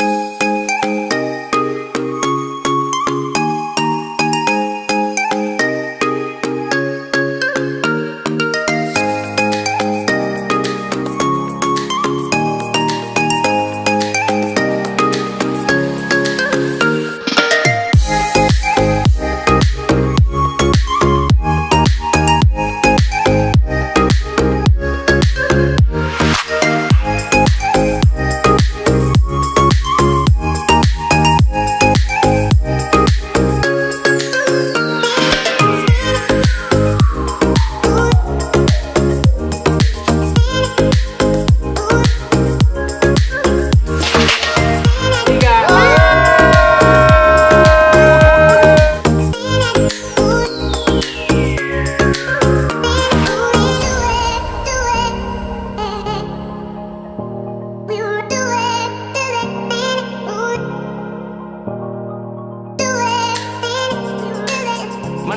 you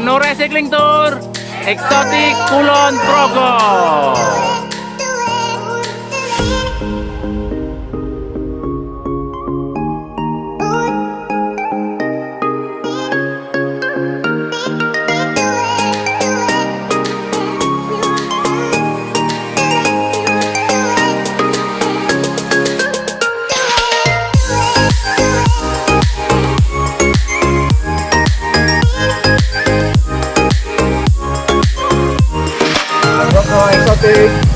Menore Cycling Tour Eksotik Kulon Progo big